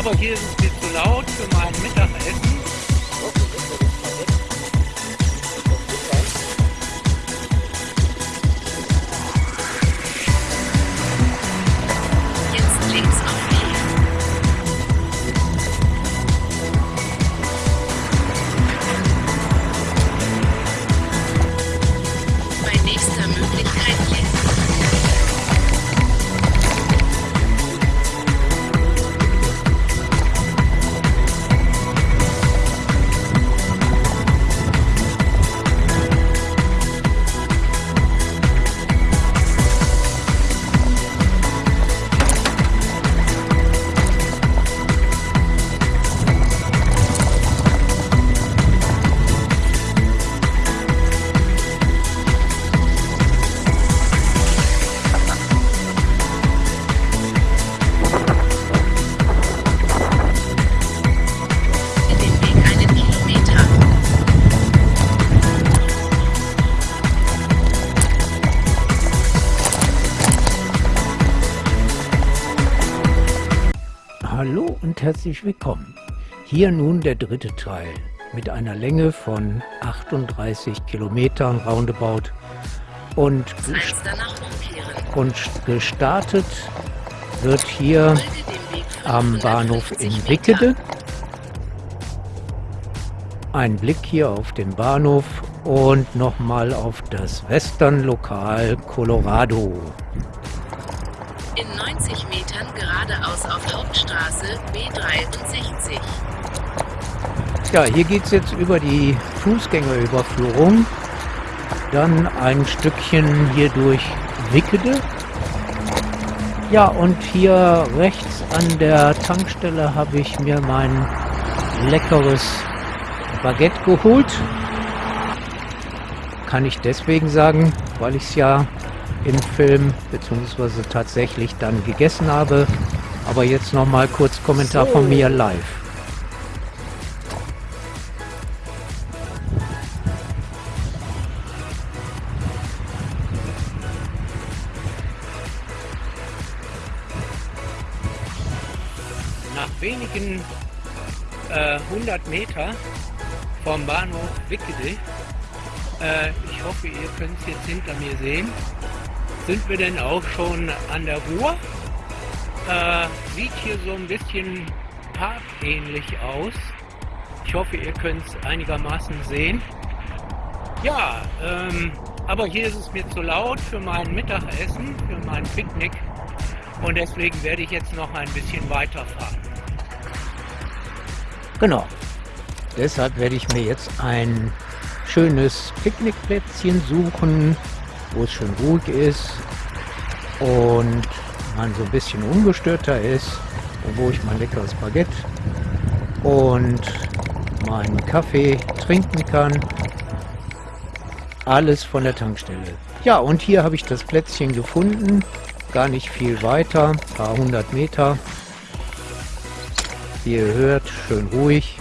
aber hier ist es mir zu laut für mein Mittagessen. Herzlich willkommen. Hier nun der dritte Teil mit einer Länge von 38 Kilometern roundabout und, und gestartet wird hier am Bahnhof 550 in. Wickede. Ein Blick hier auf den Bahnhof und nochmal auf das Western-Lokal Colorado. In 90 Geradeaus auf Hauptstraße B63. Ja, hier geht es jetzt über die Fußgängerüberführung. Dann ein Stückchen hier durch Wickede. Ja, und hier rechts an der Tankstelle habe ich mir mein leckeres Baguette geholt. Kann ich deswegen sagen, weil ich es ja im Film beziehungsweise tatsächlich dann gegessen habe. Aber jetzt nochmal kurz Kommentar von mir live. Nach wenigen äh, 100 Meter vom Bahnhof Wickede, äh, ich hoffe, ihr könnt es jetzt hinter mir sehen, sind wir denn auch schon an der Ruhr. Äh, sieht hier so ein bisschen parkähnlich aus. Ich hoffe, ihr könnt es einigermaßen sehen. Ja, ähm, aber hier ist es mir zu laut für mein Mittagessen, für mein Picknick. Und deswegen werde ich jetzt noch ein bisschen weiterfahren. Genau. Deshalb werde ich mir jetzt ein schönes Picknickplätzchen suchen, wo es schön ruhig ist und man so ein bisschen ungestörter ist und wo ich mein leckeres Baguette und meinen Kaffee trinken kann. Alles von der Tankstelle. Ja, und hier habe ich das Plätzchen gefunden. Gar nicht viel weiter, paar hundert Meter. Wie ihr hört, schön ruhig.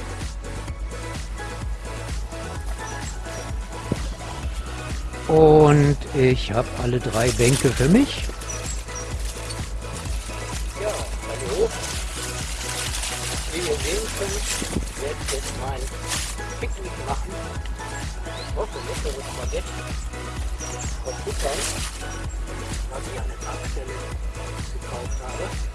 Und ich habe alle drei Bänke für mich. Leckeres Baguette. Verfuttern, was ich an der Tankstelle gekauft habe.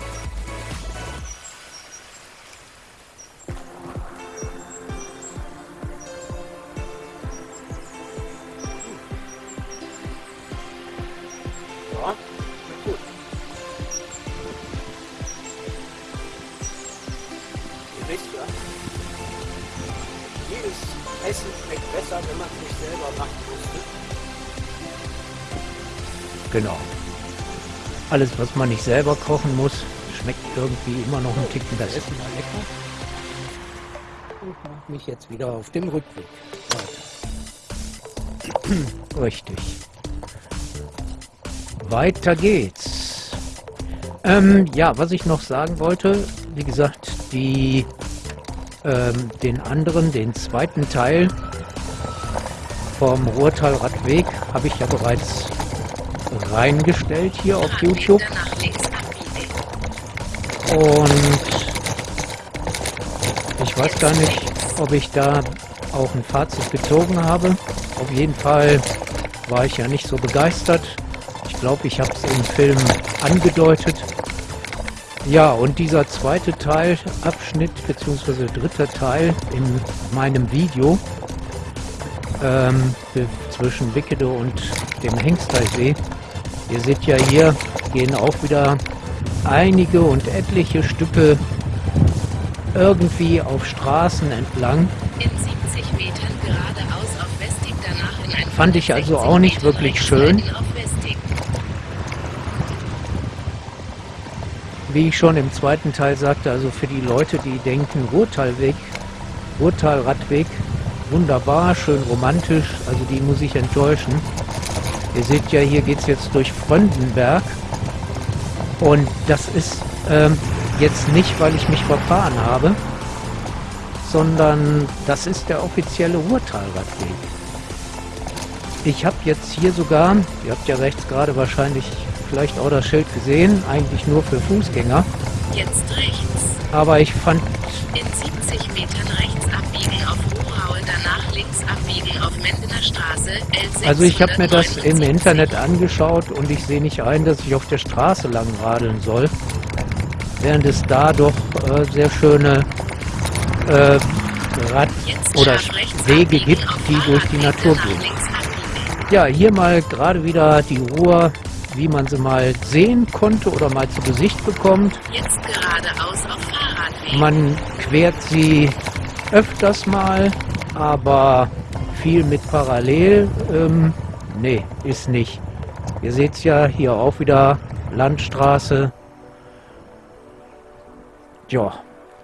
Jedes Essen schmeckt besser, wenn man es nicht selber machen. Genau. Alles, was man nicht selber kochen muss, schmeckt irgendwie immer noch ein Ticken besser. Essen mal lecker. Und mache mich jetzt wieder auf dem Rückweg weiter. Richtig. Weiter geht's. Ähm, ja, was ich noch sagen wollte, wie gesagt, die, ähm, den anderen, den zweiten Teil vom Ruhrtal-Radweg habe ich ja bereits reingestellt hier auf YouTube. Und Ich weiß gar nicht, ob ich da auch ein Fazit gezogen habe. Auf jeden Fall war ich ja nicht so begeistert. Ich glaube, ich habe es im Film angedeutet. Ja, und dieser zweite Teilabschnitt, beziehungsweise dritter Teil in meinem Video ähm, zwischen Wickede und dem Hengsteisee. Ihr seht ja hier, gehen auch wieder einige und etliche Stücke irgendwie auf Straßen entlang. In 70 Metern geradeaus auf Westig, danach in Fand ich also auch nicht wirklich schön. Auf Westig. Wie ich schon im zweiten Teil sagte, also für die Leute, die denken, Ruhrtalweg, Ruhrtalradweg, wunderbar, schön romantisch, also die muss ich enttäuschen. Ihr seht ja, hier geht es jetzt durch Fröndenberg und das ist ähm, jetzt nicht, weil ich mich verfahren habe, sondern das ist der offizielle Ruhrtalradweg. Ich habe jetzt hier sogar, ihr habt ja rechts gerade wahrscheinlich vielleicht auch das Schild gesehen, eigentlich nur für Fußgänger, Jetzt rechts. aber ich fand, In 70 Metern rechts abbiegen auf Hochhaue, danach links abbiegen auf Mendener Straße, L679. also ich habe mir das im Internet angeschaut und ich sehe nicht ein, dass ich auf der Straße lang radeln soll, während es da doch äh, sehr schöne äh, Rad- oder Wege gibt, die durch die Natur gehen. Ja, hier mal gerade wieder die Ruhr, wie man sie mal sehen konnte oder mal zu Gesicht bekommt. Jetzt geradeaus auf Fahrradweg. Man quert sie öfters mal, aber viel mit Parallel, ähm, nee, ist nicht. Ihr seht ja hier auch wieder Landstraße. Ja,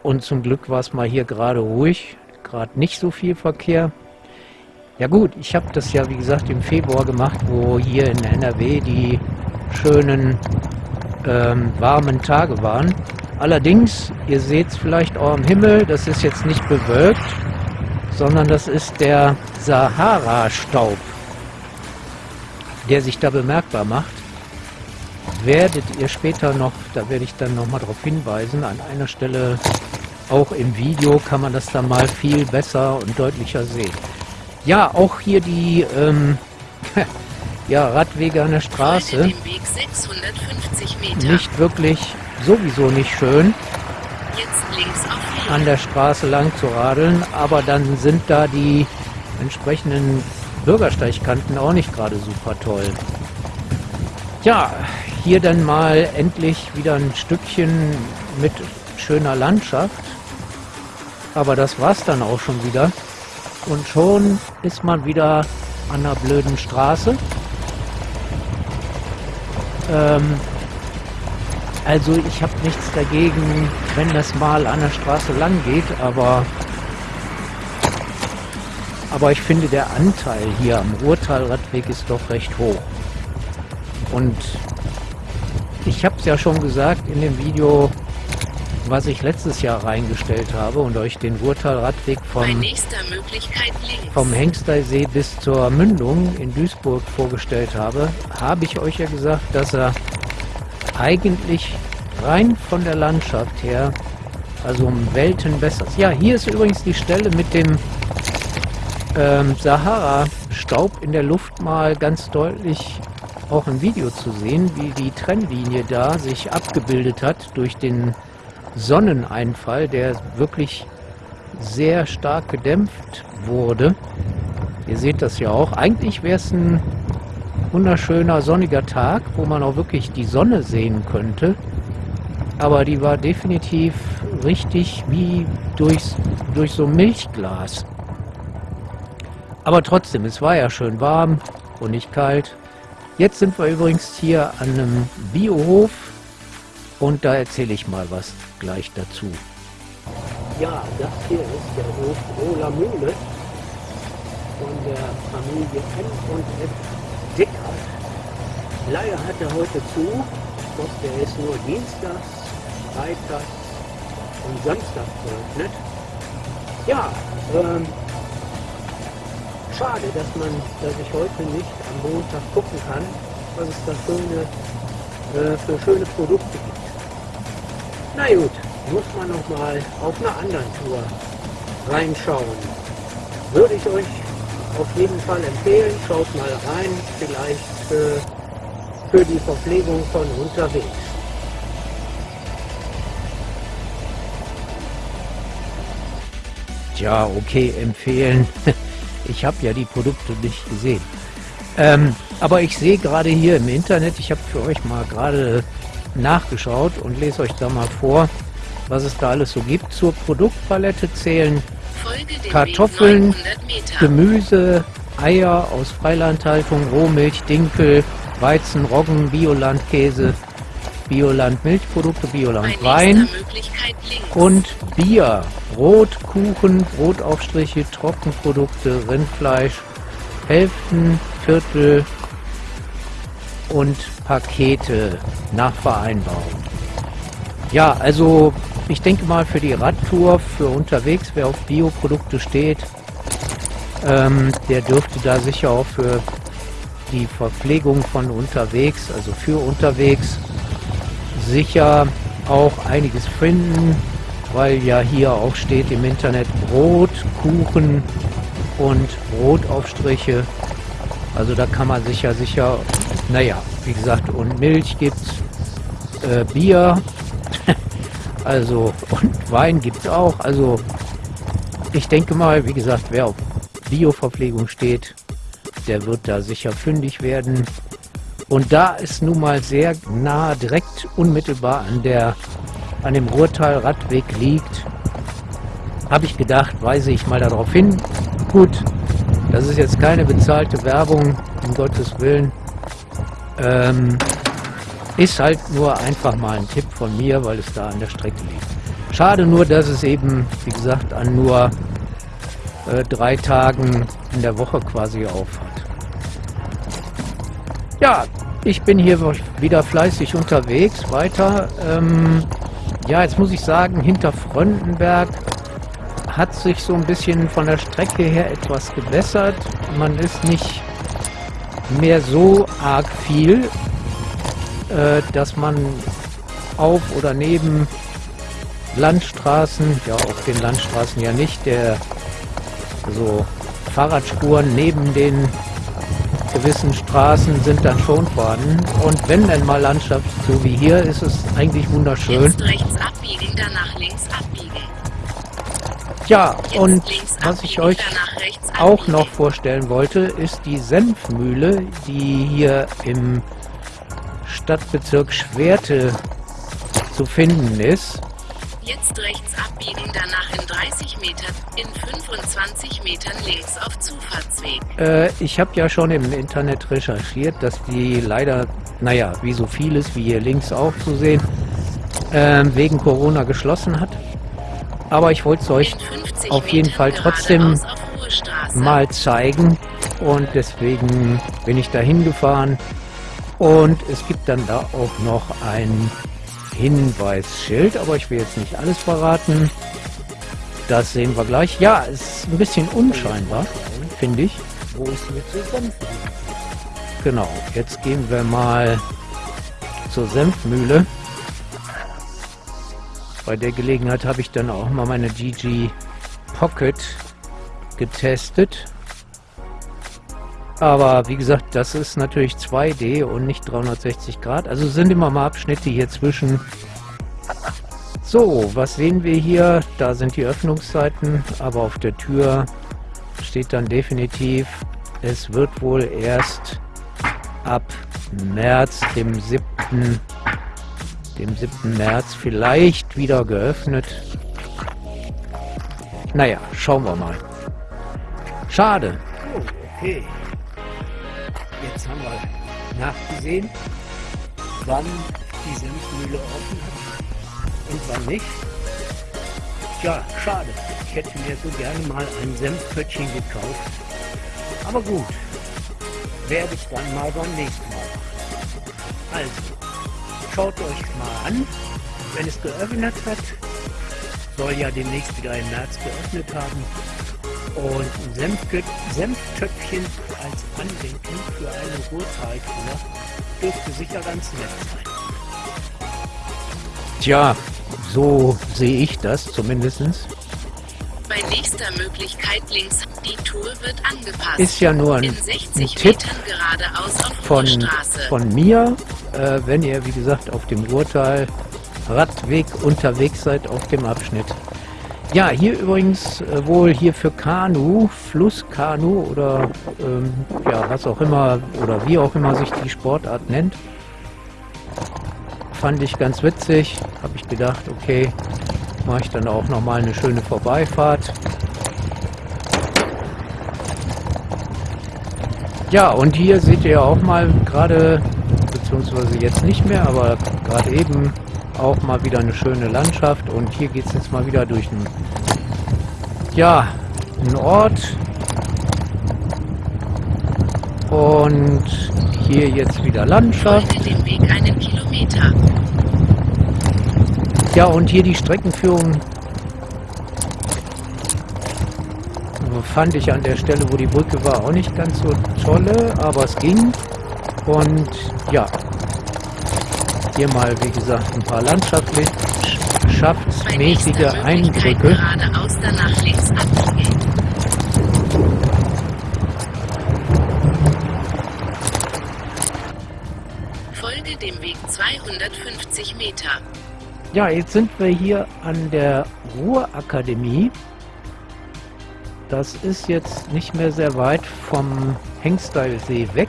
und zum Glück war es mal hier gerade ruhig, gerade nicht so viel Verkehr. Ja gut, ich habe das ja wie gesagt im Februar gemacht, wo hier in NRW die schönen ähm, warmen Tage waren. Allerdings, ihr seht es vielleicht auch am Himmel, das ist jetzt nicht bewölkt, sondern das ist der Sahara-Staub, der sich da bemerkbar macht. Werdet ihr später noch, da werde ich dann nochmal darauf hinweisen, an einer Stelle auch im Video kann man das dann mal viel besser und deutlicher sehen. Ja, auch hier die ähm, ja, Radwege an der Straße dem Weg 650 Meter. nicht wirklich, sowieso nicht schön, Jetzt links auf an der Straße lang zu radeln, aber dann sind da die entsprechenden Bürgersteigkanten auch nicht gerade super toll. Ja, hier dann mal endlich wieder ein Stückchen mit schöner Landschaft. Aber das war's dann auch schon wieder. Und schon ist man wieder an einer blöden Straße. Ähm, also ich habe nichts dagegen, wenn das mal an der Straße lang geht, aber aber ich finde der Anteil hier am Ruhrtalradweg ist doch recht hoch. Und ich habe es ja schon gesagt in dem Video, was ich letztes Jahr reingestellt habe und euch den Ruhrtalradweg Bei vom vom Hengsteisee bis zur Mündung in Duisburg vorgestellt habe, habe ich euch ja gesagt, dass er eigentlich rein von der Landschaft her, also um Welten besser ist. Ja, hier ist übrigens die Stelle mit dem ähm, Sahara-Staub in der Luft mal ganz deutlich auch im Video zu sehen, wie die Trennlinie da sich abgebildet hat durch den Sonneneinfall, der wirklich sehr stark gedämpft wurde. Ihr seht das ja auch. Eigentlich wäre es ein wunderschöner sonniger Tag, wo man auch wirklich die Sonne sehen könnte. Aber die war definitiv richtig wie durchs, durch so ein Milchglas. Aber trotzdem, es war ja schön warm und nicht kalt. Jetzt sind wir übrigens hier an einem Biohof und da erzähle ich mal was gleich dazu. Ja, das hier ist der Hof Rola Mühle von der Familie N und F Dicker. Leider hat er heute zu. Glaube, der ist nur dienstags, freitags und samstags geöffnet. Ja, ähm, schade, dass man, dass ich heute nicht am Montag gucken kann, was es da schöne, äh, für schöne Produkte gibt. Na gut, muss man noch mal auf einer anderen Tour reinschauen. Würde ich euch auf jeden Fall empfehlen. Schaut mal rein, vielleicht äh, für die Verpflegung von unterwegs. Tja, okay, empfehlen. Ich habe ja die Produkte nicht gesehen. Ähm, aber ich sehe gerade hier im Internet, ich habe für euch mal gerade nachgeschaut und lese euch da mal vor, was es da alles so gibt. Zur Produktpalette. Zählen Kartoffeln, Gemüse, Eier aus Freilandhaltung, Rohmilch, Dinkel, Weizen, Roggen, Biolandkäse, Bioland Milchprodukte, Bioland Wein und Bier, Brot, Kuchen, Brotaufstriche, Trockenprodukte, Rindfleisch, Hälften, Viertel und Pakete nach Vereinbarung. Ja, also ich denke mal für die Radtour, für unterwegs, wer auf Bioprodukte steht, ähm, der dürfte da sicher auch für die Verpflegung von unterwegs, also für unterwegs, sicher auch einiges finden, weil ja hier auch steht im Internet Brot, Kuchen und Brotaufstriche. Also da kann man sicher, sicher, naja, wie gesagt, und Milch gibt's, äh, Bier, also und Wein gibt's auch. Also ich denke mal, wie gesagt, wer auf Bioverpflegung steht, der wird da sicher fündig werden. Und da es nun mal sehr nah, direkt unmittelbar an der an dem Ruhrtal Radweg liegt, habe ich gedacht, weise ich mal darauf hin. Gut, das ist jetzt keine bezahlte Werbung, um Gottes Willen. Ähm, ist halt nur einfach mal ein Tipp von mir, weil es da an der Strecke liegt. Schade nur, dass es eben, wie gesagt, an nur äh, drei Tagen in der Woche quasi auf. Ja, ich bin hier wieder fleißig unterwegs, weiter. Ähm, ja, jetzt muss ich sagen, hinter Fröndenberg hat sich so ein bisschen von der Strecke her etwas gebessert. Man ist nicht mehr so arg viel, äh, dass man auf oder neben Landstraßen, ja auf den Landstraßen ja nicht, der so Fahrradspuren neben den gewissen Straßen sind dann schon vorhanden. Und wenn dann mal Landschaft, so wie hier, ist es eigentlich wunderschön. Jetzt rechts abbiegen, danach links abbiegen. Ja, und was ich euch auch noch vorstellen wollte, ist die Senfmühle, die hier im Stadtbezirk Schwerte zu finden ist. Jetzt rechts abbiegen, danach in 30 Metern, in 25 Metern links auf Zufahrtsweg. Äh, ich habe ja schon im Internet recherchiert, dass die leider, naja, wie so vieles, wie hier links auch zu sehen, äh, wegen Corona geschlossen hat. Aber ich wollte es euch auf jeden Fall trotzdem mal zeigen und deswegen bin ich da hingefahren und es gibt dann da auch noch ein Hinweisschild, aber ich will jetzt nicht alles verraten. Das sehen wir gleich. Ja, es ist ein bisschen unscheinbar, finde ich. Wo ist mir zur Senfmühle? Genau, jetzt gehen wir mal zur Senfmühle. Bei der Gelegenheit habe ich dann auch mal meine GG Pocket getestet. Aber wie gesagt, das ist natürlich 2D und nicht 360 Grad. Also sind immer mal Abschnitte hier zwischen. So, was sehen wir hier? Da sind die Öffnungszeiten, aber auf der Tür steht dann definitiv, es wird wohl erst ab März, dem 7. dem 7. März vielleicht wieder geöffnet. Naja, schauen wir mal. Schade. Oh, okay. Jetzt haben wir nachgesehen, wann die Senfmühle offen hat und wann nicht. Ja, schade. Ich hätte mir so gerne mal ein Senfpöttchen gekauft. Aber gut, werde ich dann mal beim nächsten Mal machen. Also, schaut euch mal an, wenn es geöffnet hat. Soll ja demnächst wieder im März geöffnet haben. Und ein Senfgö Senftöpfchen als Andenken für eine Ruhrtaltour dürfte sicher ganz nett sein. Tja, So sehe ich das zumindestens. Bei nächster Möglichkeit links. Die Tour wird angepasst. Ist ja nur ein, In ein 60 Tipp Metern geradeaus auf von, von mir, äh, wenn ihr wie gesagt auf dem Ruhrtal Radweg unterwegs seid auf dem Abschnitt. Ja, hier übrigens äh, wohl hier für Kanu, Flusskanu oder ähm, ja, was auch immer oder wie auch immer sich die Sportart nennt. Fand ich ganz witzig. Habe ich gedacht, okay, mache ich dann auch nochmal eine schöne Vorbeifahrt. Ja, und hier seht ihr auch mal gerade, beziehungsweise jetzt nicht mehr, aber gerade eben auch mal wieder eine schöne Landschaft. Und hier geht es jetzt mal wieder durch einen, ja, einen Ort. Und hier jetzt wieder Landschaft. Dem Weg einen Kilometer. Ja, und hier die Streckenführung fand ich an der Stelle, wo die Brücke war, auch nicht ganz so tolle, aber es ging. Und ja, hier mal, wie gesagt, ein paar landschaftsmäßige Eindrücke. abbiegen. Folge dem Weg 250 Meter. Ja, jetzt sind wir hier an der Ruhrakademie. Das ist jetzt nicht mehr sehr weit vom Hengsteilsee weg.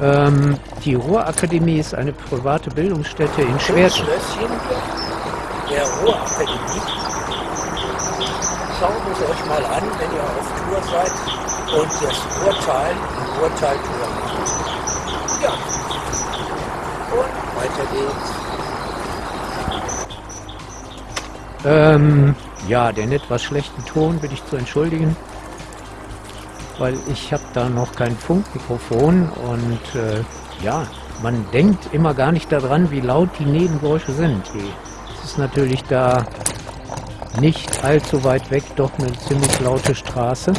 Ähm, die Ruhrakademie ist eine private Bildungsstätte in Schwert. Schlösschen der Ruhrakademie. Schaut es euch mal an, wenn ihr auf Tour seid und das Ruhrtal, die Ruhrtal-Tour macht. Ja. Und weiter geht's. Ähm, ja, den etwas schlechten Ton bitte ich zu entschuldigen, weil ich habe da noch kein Funkmikrofon und äh, ja, man denkt immer gar nicht daran, wie laut die Nebengeräusche sind. Es ist natürlich da nicht allzu weit weg, doch eine ziemlich laute Straße.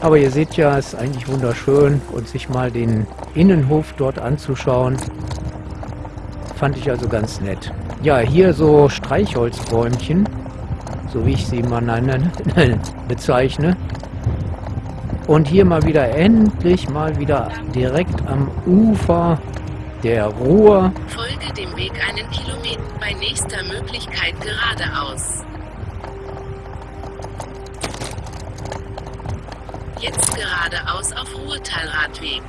Aber ihr seht ja, es ist eigentlich wunderschön und sich mal den Innenhof dort anzuschauen, fand ich also ganz nett. Ja, hier so Streichholzbäumchen, so wie ich sie mal bezeichne. Und hier mal wieder endlich mal wieder direkt am Ufer der Ruhr. Folge dem Weg einen Kilometer. Bei nächster Möglichkeit geradeaus. Jetzt geradeaus auf Ruhrtalradweg.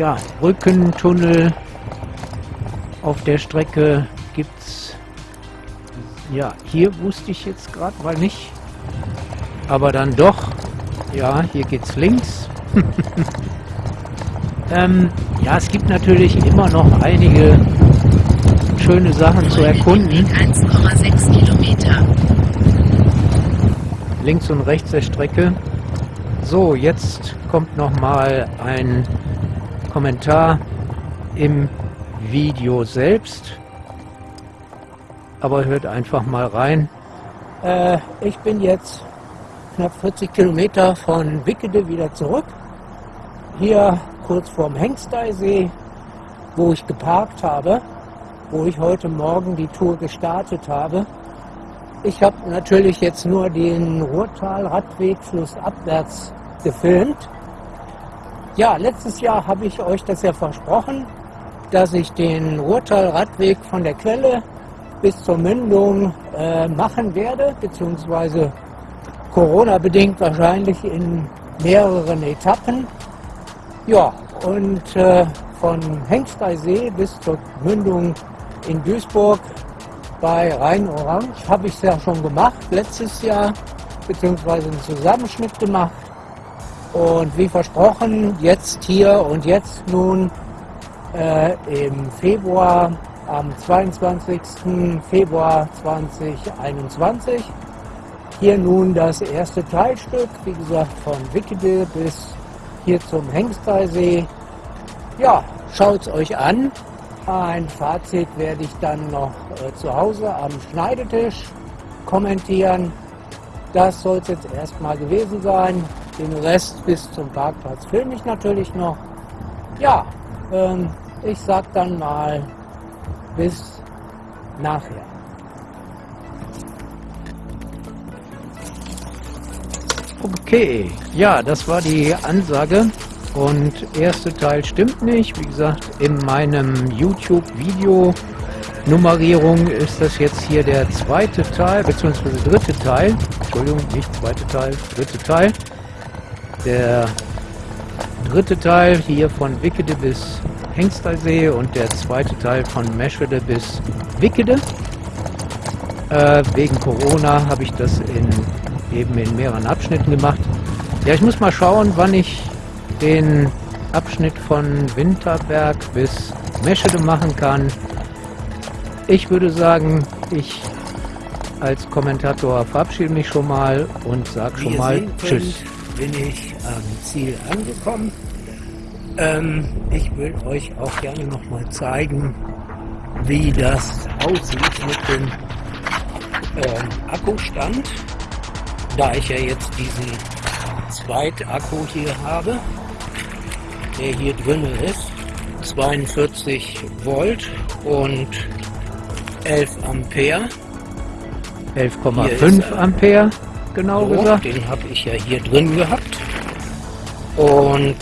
Tja, Brückentunnel auf der Strecke gibt's. Ja, hier wusste ich jetzt gerade mal nicht. Aber dann doch. Ja, hier geht's links. ähm, ja, es gibt natürlich immer noch einige schöne Sachen zu erkunden. Weg 1,6 Kilometer. links und rechts der Strecke. So, jetzt kommt noch mal ein Kommentar im Video selbst. Aber hört einfach mal rein. Äh, ich bin jetzt knapp 40 Kilometer von Wickede wieder zurück. Hier kurz vorm Hengsteisee, wo ich geparkt habe, wo ich heute Morgen die Tour gestartet habe. Ich habe natürlich jetzt nur den Ruhrtal-Radweg flussabwärts gefilmt. Ja, letztes Jahr habe ich euch das ja versprochen, dass ich den Ruhrtal-Radweg von der Quelle bis zur Mündung äh, machen werde, beziehungsweise Corona-bedingt wahrscheinlich in mehreren Etappen. Ja, und äh, von Hengsteisee bis zur Mündung in Duisburg bei Rhein-Orange habe ich es ja schon gemacht, letztes Jahr, beziehungsweise einen Zusammenschnitt gemacht. Und wie versprochen, jetzt hier und jetzt nun äh, im Februar, am 22. Februar 2021. Hier nun das erste Teilstück, wie gesagt, von Wickede bis hier zum Hengsteisee. Ja, schaut es euch an. Ein Fazit werde ich dann noch äh, zu Hause am Schneidetisch kommentieren. das soll es jetzt erstmal gewesen sein. Den Rest bis zum Parkplatz filme ich natürlich noch. Ja, ähm, ich sag dann mal bis nachher. Okay, ja, das war die Ansage. Und erste Teil stimmt nicht. Wie gesagt, in meinem YouTube-Video Nummerierung ist das jetzt hier der zweite Teil, beziehungsweise dritte Teil. Entschuldigung, nicht zweite Teil, dritte Teil. Der dritte Teil hier von Wickede bis Hengstersee und der zweite Teil von Meschede bis Wickede. Äh, wegen Corona habe ich das in, eben in mehreren Abschnitten gemacht. Ja, ich muss mal schauen, wann ich den Abschnitt von Winterberg bis Meschede machen kann. Ich würde sagen, ich als Kommentator verabschiede mich schon mal und sage schon mal Tschüss. Bin ich am Ziel angekommen. Ähm, ich will euch auch gerne noch mal zeigen, wie das aussieht mit dem ähm, Akkustand. Da ich ja jetzt diesen Zweitakku hier habe, der hier drin ist, 42 Volt und 11 Ampere. 11,5 Ampere, genau so, gesagt. Den habe ich ja hier drin gehabt. Und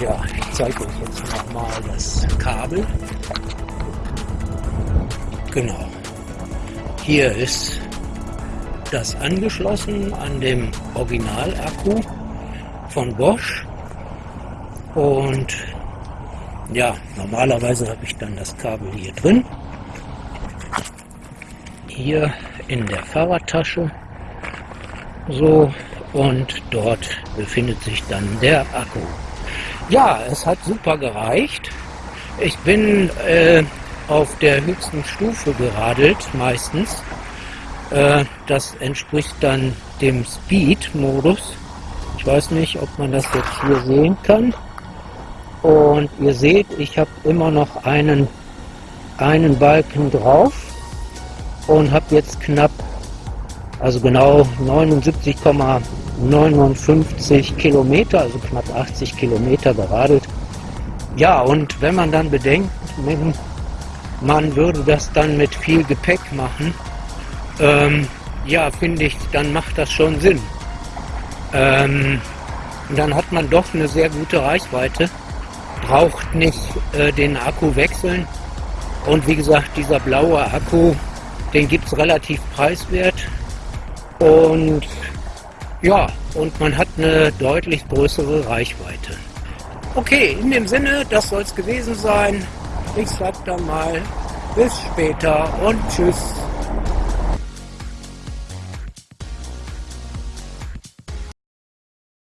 ja, ich zeige euch jetzt nochmal das Kabel. Genau. Hier ist das angeschlossen an dem Originalakku von Bosch. Und ja, normalerweise habe ich dann das Kabel hier drin hier in der Fahrradtasche. So, und dort befindet sich dann der Akku. Ja, es hat super gereicht. Ich bin äh, auf der höchsten Stufe geradelt, meistens. Äh, das entspricht dann dem Speed-Modus. Ich weiß nicht, ob man das jetzt hier sehen kann. Und ihr seht, ich habe immer noch einen, einen Balken drauf und habe jetzt knapp, also genau 79,59 Kilometer, also knapp 80 Kilometer geradelt. Ja, und wenn man dann bedenkt, man würde das dann mit viel Gepäck machen, ähm, ja, finde ich, dann macht das schon Sinn. Ähm, dann hat man doch eine sehr gute Reichweite, braucht nicht äh, den Akku wechseln. Und wie gesagt, dieser blaue Akku, den gibt es relativ preiswert. Und ja, und man hat eine deutlich größere Reichweite. Okay, in dem Sinne, das soll es gewesen sein. Ich sag dann mal bis später und tschüss.